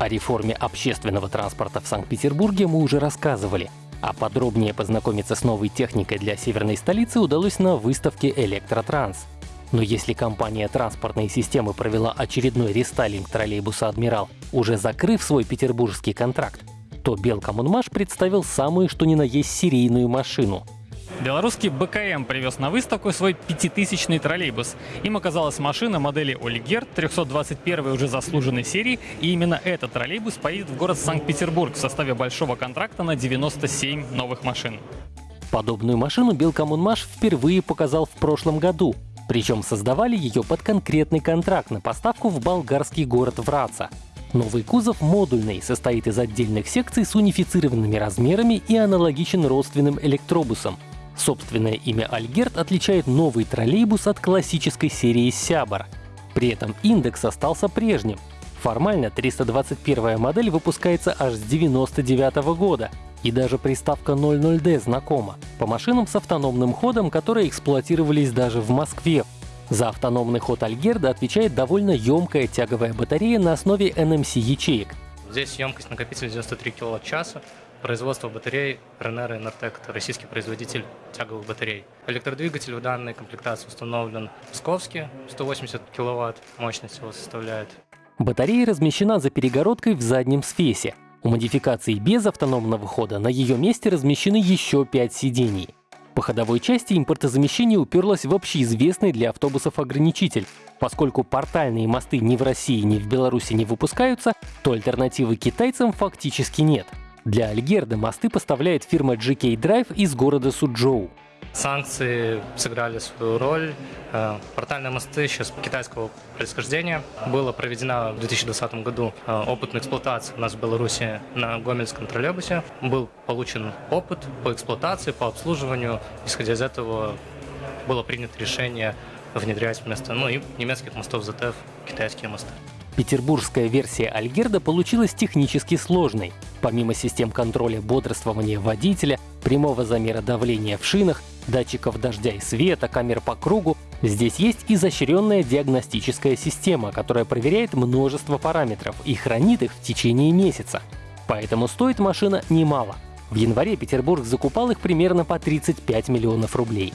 О реформе общественного транспорта в Санкт-Петербурге мы уже рассказывали. А подробнее познакомиться с новой техникой для северной столицы удалось на выставке «Электротранс». Но если компания транспортной системы провела очередной рестайлинг троллейбуса «Адмирал», уже закрыв свой петербургский контракт, то Белкоммунмаш представил самую что ни на есть серийную машину Белорусский БКМ привез на выставку свой пятитысячный троллейбус. Им оказалась машина модели Олигер 321 уже заслуженной серии, и именно этот троллейбус поедет в город Санкт-Петербург в составе большого контракта на 97 новых машин. Подобную машину Белкоммунмаш впервые показал в прошлом году. Причем создавали ее под конкретный контракт на поставку в болгарский город Враца. Новый кузов модульный, состоит из отдельных секций с унифицированными размерами и аналогичен родственным электробусам — Собственное имя Альгерт отличает новый троллейбус от классической серии Сябор. При этом индекс остался прежним. Формально 321 модель выпускается аж с 99 -го года, и даже приставка 00D знакома по машинам с автономным ходом, которые эксплуатировались даже в Москве. За автономный ход Альгерда отвечает довольно емкая тяговая батарея на основе NMC ячеек. Здесь емкость накопителя 93 киловатт-часа, Производство батарей Энертек – это российский производитель тяговых батарей. Электродвигатель в данной комплектации установлен Псковский, 180 киловатт мощность его составляет. Батарея размещена за перегородкой в заднем сфесе. У модификации без автономного хода на ее месте размещены еще 5 сидений. По ходовой части импортозамещение уперлось в общеизвестный для автобусов ограничитель. Поскольку портальные мосты ни в России, ни в Беларуси не выпускаются, то альтернативы китайцам фактически нет. Для Альгерда мосты поставляет фирма GK Drive из города Суджоу. Санкции сыграли свою роль. Э, портальные мосты сейчас китайского происхождения. Была проведена в 2020 году э, опытная эксплуатация у нас в Беларуси на Гомельском троллейбусе. Был получен опыт по эксплуатации, по обслуживанию. Исходя из этого было принято решение внедрять вместо ну, и немецких мостов ZF китайские мосты. Петербургская версия Альгерда получилась технически сложной. Помимо систем контроля бодрствования водителя, прямого замера давления в шинах, датчиков дождя и света, камер по кругу, здесь есть изощренная диагностическая система, которая проверяет множество параметров и хранит их в течение месяца. Поэтому стоит машина немало. В январе Петербург закупал их примерно по 35 миллионов рублей.